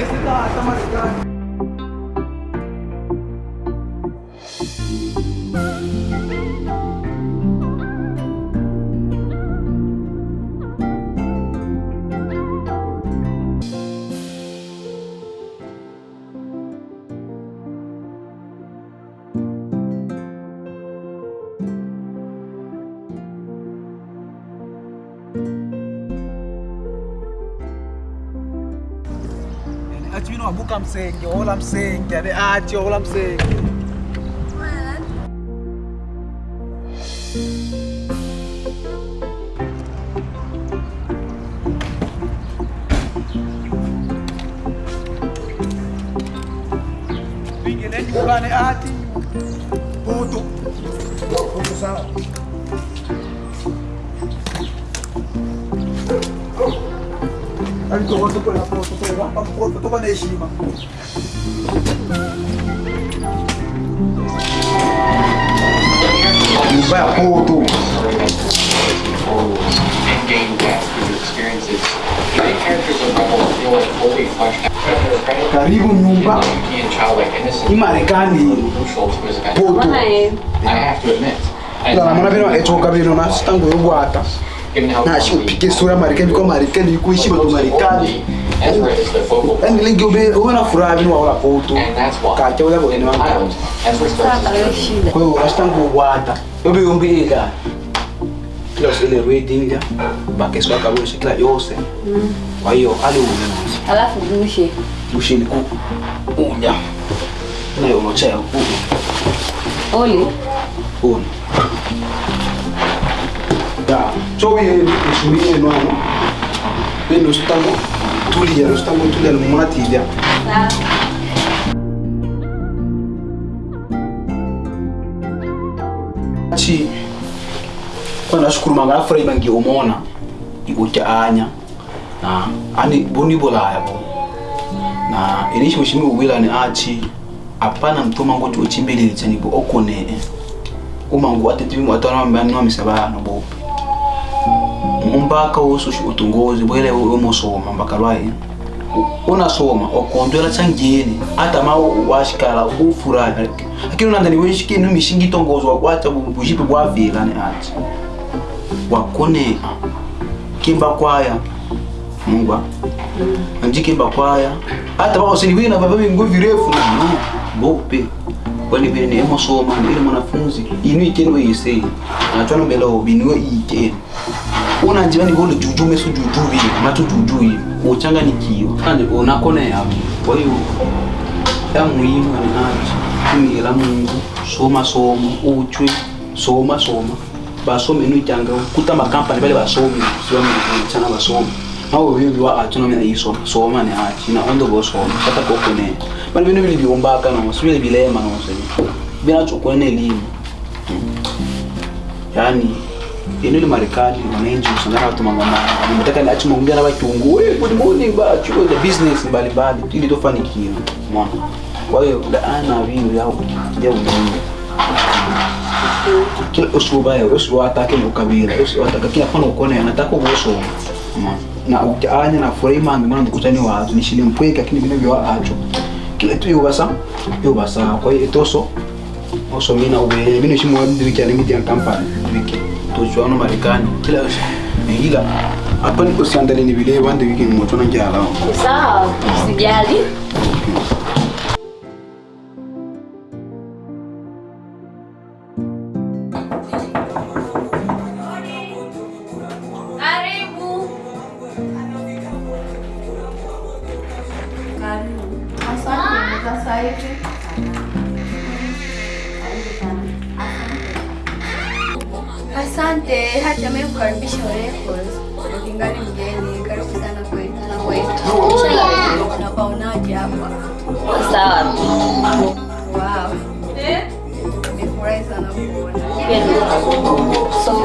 ese ta ta Marekani. Ati wino wabuka msenge, ola msenge, ade ati ola msenge. Vingine Ang tuwa sa pula po, tutuwa. Ang pula po na ishima. You bet, puto. And gain depth through experiences. Many characters of Rebel feel like fully fleshed out. Karibu nyumba. Imarekani. Puto. I have to admit. Mwana bino ekyokabirona sitangu yogwata. Na upike sura Marekani kwa Marekani yuko ishi watu Marekani. yani. Yaani lengi ube ube na furaha bino waola poto. Kacha ule bone wangu. Kwa hiyo unasitango wata Yobe yombi ila Kila usile reading ya. Bakeswa kabisa kila yose. Kwa hiyo ali umemuzi. Alafu bushe. ni ku. Unya. Na unochea ku. Oli. Uno. Ya, chobi ishuri yenu ano. Bino sitango tulia, sitango tulia lumuna tilia. Chi kwa nashukuru manga afurahi bangi umona ikucha anya na ani boni bolaya bo na inishi mushimi ubwila ni achi apana mtuma ngo chochimbelele chani bo okone uma ngo atetivi mu umbaka wosu utungozi bwele umosoma mbaka lwaye unasoma okondwela changeni atama washikala ufurahi. Lakini unandani weshike no mishingi tongozo wakwacha bushipe bwavila ni ati wakonea kimba kwaya mungwa anji kimba kwaya hata bao sini wina baba bingu virefu bope kwani vile ni emo soma ni ile mwanafunzi. Inu ikeni we yise na chwana mbele obi ni we ikeni una njibani bole juju mesu juju bi matu juju hivi uchanganikiwa kandi unakonea hapo kwa hiyo ya muhimu ni aje kumira Mungu. Soma soma. Uchwe. Soma soma. Basome inu ijanga kuta makampani bale basome. Siwa chana basomi awo wa atuna mina yiso soma ne achi na ondo go soma kata ko kone bali bino bili biombaka no sibile bilema no sebi bina chukua ne elimu yani ino ile Marekani wananchi usangana watu mangoma ni achi maongea na wangu we good morning ba chuo the business mbali mbali ili tofanikiwe mwana. Kwa hiyo laana vile yao ya umuhimu kila usluba yao usluba atake mukabira usluba atake kila kono ukone anataka uboso na ujanya na furahi ngi mwana ndikutani wazo nishile mpweka lakini bino byo acho kile tu yobasa yobasa kwa hiyo etoso oso mina ube bino shimo ndi cyane miti ya kampani wiki. To no marekani. Kila ila hapa niko siandali ni vile wande wiki moto na njala. Sawa, usijali. 变老。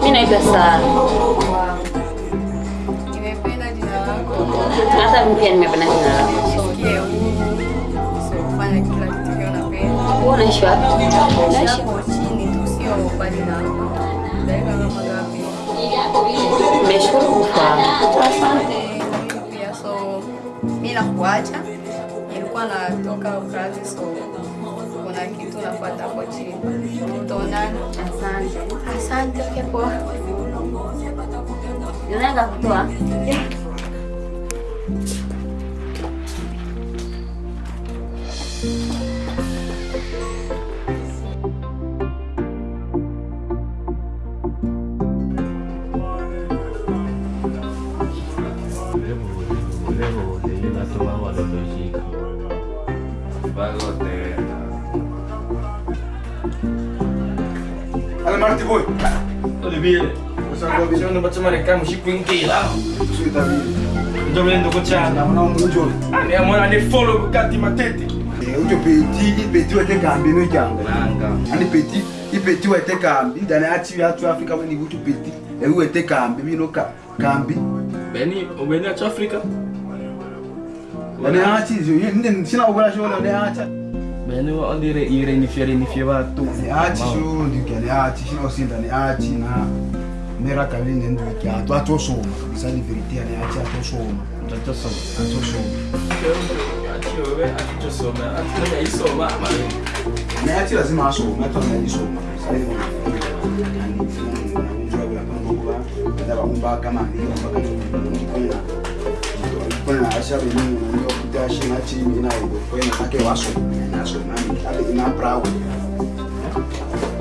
Mimi naitwa Sara. Nimependa jina lako. Hata mimi pia nimependa jina lako. Nisikie huru. Usifanye kila kitu kile unapenda. Wewe unaishi wapi? Naishi chini tu, sio mbali na hapo. Dakika kama ngapi? Nimeshukuru kufahamu. Asante. Pia so mimi nakuacha. Nilikuwa natoka kazi so kuna kitu nafuata hapo chini. Tutaonana. Asante. Asante. Okay, poa. Unaenda kutoa? Ale Sono baca mereka mesti kuingki lah. Suita vile. Ndio mimi ndo kocha. Na mwana munjo. Ani amona ni follow kati matete. Ujo peti, peti wete kambi no janga. Nanga. Ani peti, ipeti wete kambi. Ndani ati ya tu Afrika weni ujo peti. E wete kambi bino ka kambi. Beni, ubeni acha Afrika. Ndani ati zo, ndi sina ogola shona ndani ati. Beni wa ondire ire ni fiere ni fiere watu. Ndani ati sho ndi ndani ati sina osinda ndani ati na mera kali nendo kia atu atosoma kabisa ni verite ndani ati atosoma. Mtoto soma. Atosoma. Ati wewe ati soma. Ati na isoma mali. Na ati lazima asome, hata anajisoma. Sasa hivi bamumbaka mani kona ashabe ni ndio kutashi na chini na hiyo kwenda take waso na so nani ale ina prawo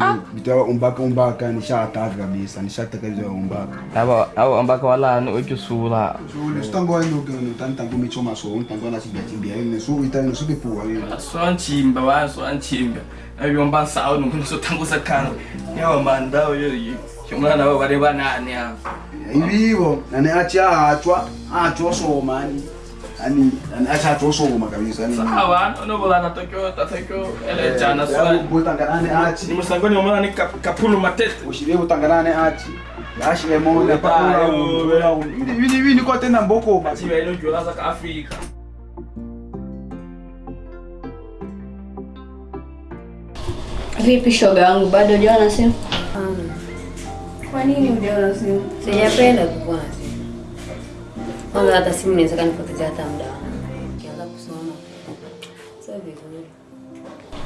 Yaani bitawa umbaka umbaka nishataka kabisa nishataka hizo umbaka Aba au ambaka wala no wacho sula. so sitango ndo ndo tantango michoma so tango na sibia tibia ni so itani so kipua hiyo Swanchimba wa swanchimba. Ayomba sawo nukuso tangu sakana. Yawa mandao yo yo. Shumana wa wale banane hapo. hivyo nani acha atwa atwa soma yani yani soma kabisa Sawa, no bola na Tokyo, ta Tokyo, ele jana swali. butanganane Ni musangoni wa ni kapulu matete. ushire butanganane achi yashire moja pa Ayo, vili vili vili kwa tena mboko basi Siba ilo jola Afrika. Vipi shoga yangu, bado hujaona simu? Kwa nini hujaona simu? Sijapenda na simu. Kwanza hata simu inaweza kanipotezea hata muda wangu. Nikianza kusoma. Sio vizuri.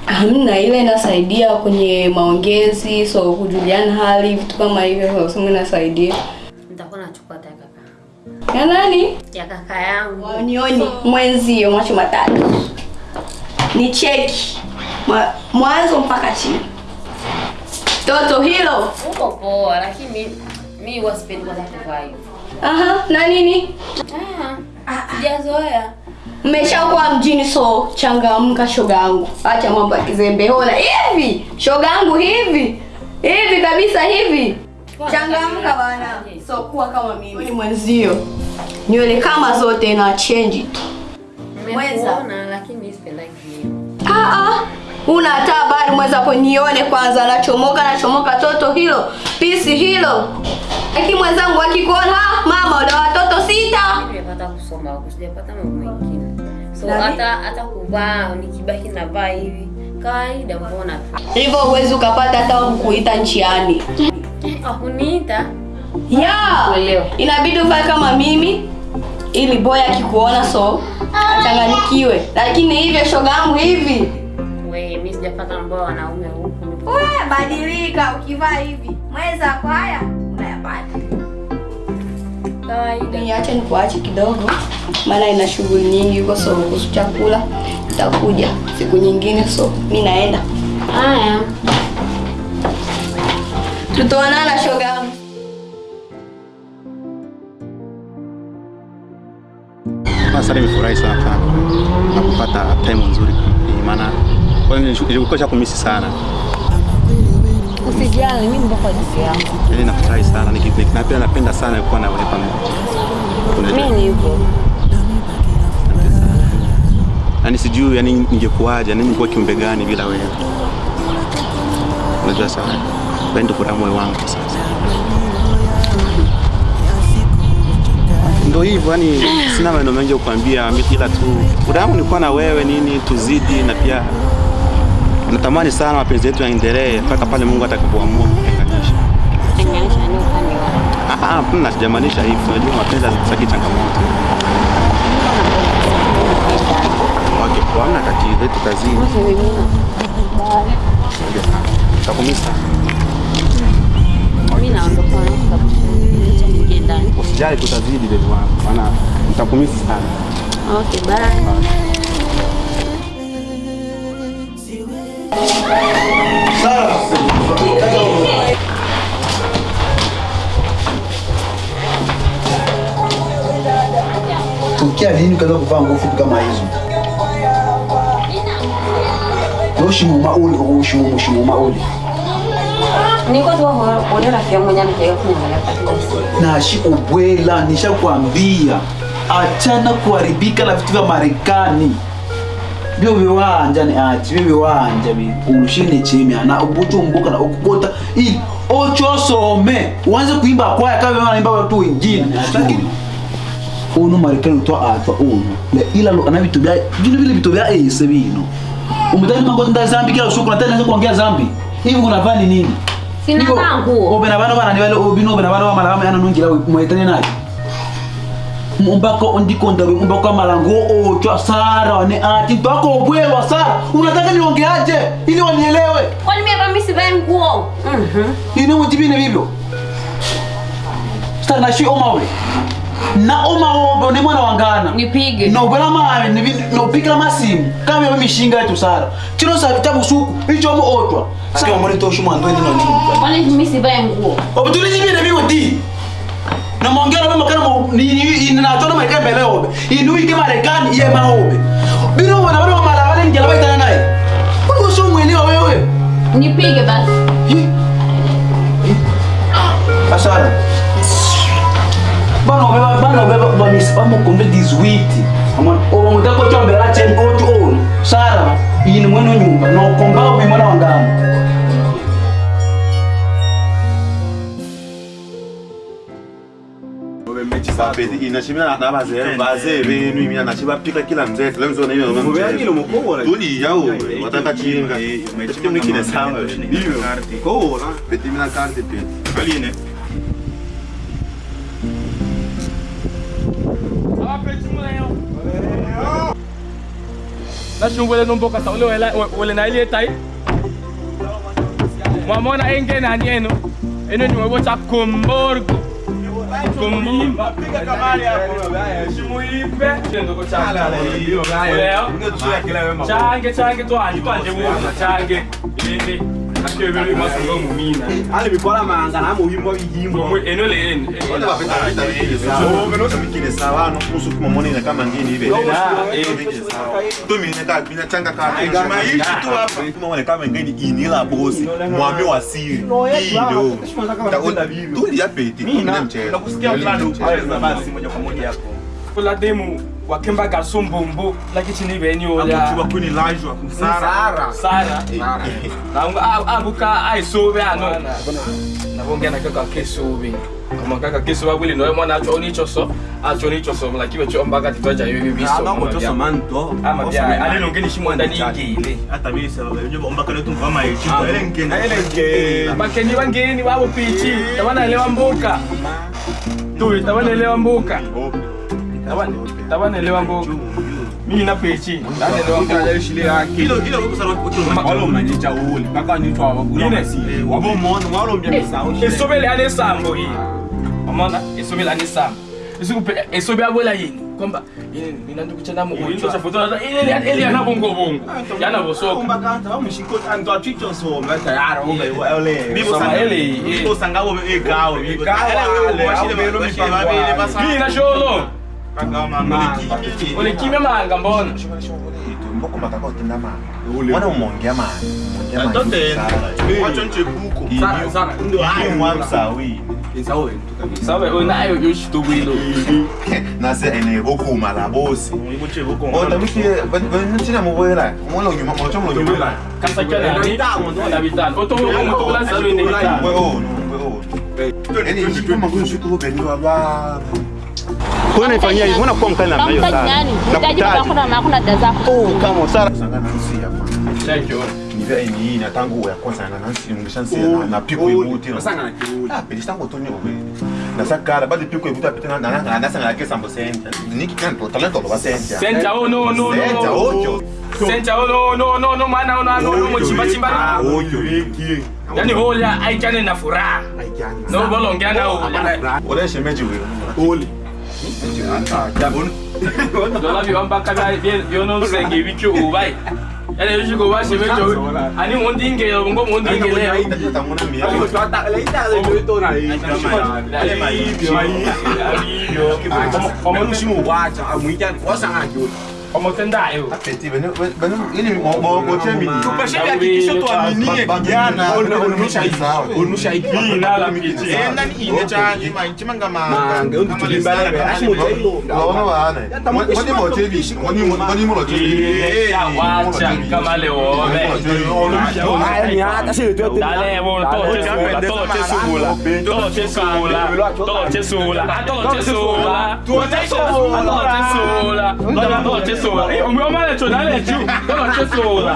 Hamna, ile inasaidia kwenye maongezi, so kujuliana hali, vitu kama hivyo, so simu inasaidia. Nitakuwa nachukua hata kaka. Ya nani? Ya kaka yangu. Wanioni mwenzio, macho matatu, ni cheki Mwa- mwanzo mpaka chini. Toto hilo, Uko poa lakini mimi huwa sipendi kwanza kuvaa hivyo. Aha, na nini? Ah, sijazoea. Mmeshakuwa mjini, so changamka shoga yangu, acha mambo ya kizembe. hona. hivi shoga yangu, hivi hivi kabisa hivi, changamka bana, so kuwa kama mimi. Ni mwenzio, nywele kama zote na change tu. Mweza. lakini Mweza. Mweza. Mweza. Ah ah, una hata habari mwenzako, nione kwanza, nachomoka nachomoka, toto hilo pisi hilo. aki mwenzangu akikuona, mama una watoto sita. Nimepata kusoma huko, sijapata mambo mengine. So hata hata kuvaa nikibaki navaa hivi kawaida, mbona tu. Hivyo huwezi ukapata hata kuita kukuita njiani. Hakuniita. Ya, inabidi uvae kama mimi ili boya akikuona so achanganikiwe, lakini hivyo shogangu hivi We, mimi sijapata mboa wanaume huku. Wewe badilika, ukivaa hivi mweza kwa haya unayapata. Kawaida. Niache nikuache kidogo, maana ina shughuli nyingi huko, so kuhusu chakula itakuja siku nyingine, so mi naenda. Haya. Tutaonana shoga. Sasa nimefurahi sana sana na kupata time nzuri, maana kwa hiyo kumisi sana, Usijali, mimi ndio kwa jinsi yangu. yaani nafurahi sana Niki- niki- pia napenda sana kuwa na wewe pamoja. Mimi niko yani sijui yani ningekuwaje, yani ningekuwa kiumbe gani bila wewe. Unajua sana, wewe ndio furaha moyo wangu sasa. Ndio hivyo yani, sina maneno mengi ya kukwambia, ila tu furaha nikuwa na wewe nini, tuzidi na pia natamani sana mapenzi yetu yaendelee mpaka pale Mungu atakapoamua kutenganisha. Kutenganisha ni upande. Ah, ah, hapana, sijamaanisha hivyo. Unajua mapenzi hazitaki changamoto. Okay, kwa hamna tatizo, kazini? Takumisa. Mimi naondoka na. Usijali, tutazidi baby wangu, maana nitakumisi sana. Okay, bye. Tukia lini ukaanza kuvaa nguo fupi kama hizo? Ushimuma uli, ushimuma ushimuma uli. Niko tu kuona rafiki yangu mwenye anataka kuniangalia Na shi ubwela, nishakwambia achana kuharibika na vitu vya Marekani. Vyo viwanja ni achi, vyo viwanja vi urushine chemya na ubucho mbuka na ukukota ili ocho some uanze kuimba kwaya kama wanaimba watu wengine. Lakini uno Marekani utwa atwa uno Le ila lo ana vitu vya vile vile vitu vya ese bino. Umtani mango nda zambi kila usiku na tena kuongea zambi. Hivi unavani nini? Sina mangu vaa nguo. Obe na bana bana ni wale obino obe na bana bana bana ana nungira muetane naye. Mbako ndiko ndawe mbako malango ocho sara ne ati ntoko obwewa sara. Unataka niongeaje ili wanielewe? Kwani mimi hapa mimi sivai nguo? Mhm. Ini mujibine vivyo. Sasa nashi oma ule. Na oma obe ni mwana wangana. Nipige. No bala mawe ni no pikira masimu. Kama wewe mishinga yetu sara. Chino sa vitabu suku hicho mo otwa. Sasa muri toshu mwanzo ni nini? Kwani mimi sivai nguo? Obutulizibine kana ni ni na ninatona marekani mbele obe. Inuike marekani ye maobe bino wana wana mala wale ngela baitana naye uko so mwelewa wewe. Nipige basi. Hi. bano beba bana beba bani spamu kombe bamukombe 18 amon o chombe la chen otu on sara ini mweno nyumba. No komba bi mwana wangana Mapenzi inashimia na bazee bazee benu kila mzetu Peti mina karte peti nashungwele nomboka sa ule wele na ile tai. Mwamona engene ani eno. Eno ni webo cha komborgo komimba Piga kamari hapo. shimuipe ndoko change hiyo. Wema. change change twanje twanje buza change ile akebele masungo mumina Ali bikola manga na muhimbo bihimbo. mwe eno le eno wale wapenda vita vikile sawa ngenoza vikile sawa no kusu kuma monene kama ngini hivi tumine ka bina changa ka maishi tu hapa kuma mone kama ngini inila bosi mwami wa siri hiyo tuli ya peti mina mchele Nakusikia fulani ukiweza basi moja kwa moja hapo. Kula demu wakemba gasombombo lakichini beni ola chuba kuni lajwa. Sara. sara nanga abuka aisobe ano na kaka kesobe kama kaka kesobe wili noe mwana acho ni so acho onicho so lakiwe cho mbaka titoja yoyo biso Ama so manto. ama bia ale nongeni shimwanda ningile Hata mimi sasa unajua bomba kale tu kama hichi. Ile ngeni. Ile ngeni. bakeni wangeni babo pichi tawana elewa mbuka tu tawana elewa mbuka tabana tabana elewa mimi napechi tabanelewa tabana elewa mboka Hilo hilo kwa wale mnajicha uli. Kaka ni twa wabu. Nine. Wabo mona walo mbya misao. esobele ane sambo hii amona isobele ane sambo isikupe esobe abola yini kwamba nina mina ndikuchana mu Into cha foto ile ile yana bongo bongo yana bosoka kwamba kanta wa mshiko anto atwicho so mata yara ube ole. Bibo sanga ele, eh. Bibo sanga wo e gawo. E gawo, ale, washile belo belo mipanga basa. mimi na sholo ulikimya manga mbona mbokomaka kotenda manga wana umongea mangasabe unayo yoshito bwilo nase ene okuma labosi otamutina muboela molonyuma mocho molonyuma kasa kana ni na bitano otomo mutola salwe ne bitano wewe ono wewe ene ishikoma kunshikuko bendwa ba salo nini fanyia hivi? Mbona kwa mkali namna hiyo sana? nani? Unahitaji baba Nakutaji. kuna makuna dada zako. Oh, kama Sara. Sangana nasi hapa. thank you Nivea hii na tangu ya kwanza na nasi mshansi na na piko ibuti. Sangana kibuti. Ah, pili tangu tonyo we. Na sakara bado piko ibuti apita na na na nasa na kesa mbo senta. Niki kanto talento lo basenta. senta oh no no Senta no ocho. senta oh no no no no mana no no ono chimba chimba Ocho. Yaani hola aikane na furaha no bolongeana Ole shemeji wewe. Ole. Kau tak lain tak ada jodoh nak Kau tak lain tak ada jodoh Kau tak lain tak? Ada jodoh Kau tak lain tak ada jodoh Kau tak lain tak ada jodoh Kau tak lain tak ada jodoh Kau tak lain tak ada jodoh Kau non tendak you? Tak mi benda benda mi mau mau mi mini. Tu mi dia kiki mi mini ya. mi Onu shaiki. mi shaiki. Bila mi miki. Eh mi ini cha mi main cuma mi Manga untuk mi limba la. mi mau jai mi Lawa na mi ne. Mau mi mau tebi. mi ni mau mi mau tebi. mi ya wa mi kama le mi be. Ai mi ata se mi tu. Dale mi to che mi To che mi To che mi To che mi To che mi Tu che mi To che mi To che mi szóval, ami amellett, hogy ne lehetjük, dalat se szólá.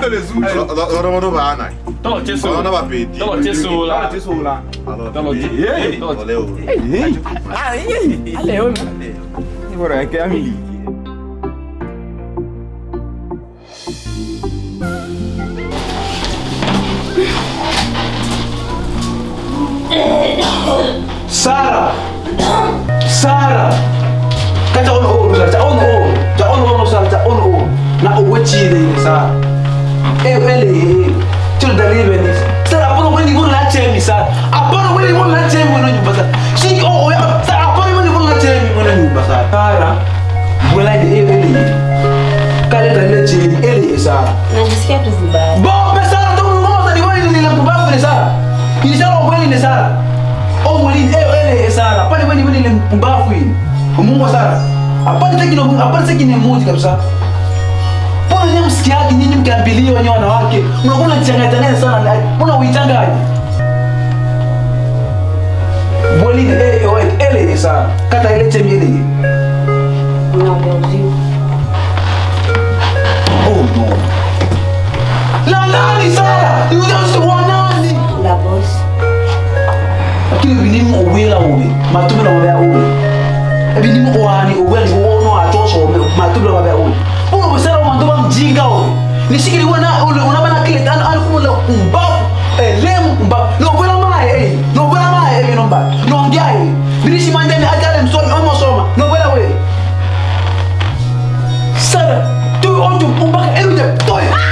Arra van ovánaj. Dalat se Non Dalat se szólá. Dalat se szólá. Dalat se szólá. Dalat se szólá. Dalat se Vorrei che amici. Sara! Sara! Get on hold, get on hold! Ono Sara, ta ono ono. Na o wechi de ni Sara. E ele Tiro da libe ni. Sara apono weni mo la chemi Sara. Apono weni mo la chemi mo nyumba Sara. Shi o o ya Sara apono weni mo la chemi mo nyumba Sara. Sara. Bwela de e ele. Kale da le chemi ele Sara. Najisikia tu vibaya. Bombe Sara tu ngoza ni wewe ni mpumbavu ni Sara. Ilishala wewe ni Sara. O mwili eh ele Sara. Pale wewe ni wewe ni mpumbavu hii. Mungu Sara. apate kine muti kabisa mbona nyinyi msikiaji nyinyi mkiambiliwa nyinyi wanawake mnakuwa mnachanganyana sana mbona uitanganye bolini eh oe ele sana kata ile chemi ile oh no la nani sasa you just want nani. La boss lakini bilimu uwela uwe matumbo na uwe ebinim hɔ a ne owura ne wɔwɔ no atɔ sɔ ɔmɛ ma to bila o ne sikiri wɔn na bana kele tan ali na o wɛrɛ maa yɛ ee na o wɛrɛ maa yɛ ee nɔmba na o di a ye bilisi man dɛmɛ adi alɛ musɔrɔ ɔmɔ sɔrɔ ma na o wɛrɛ wɛ sɛbɛ to.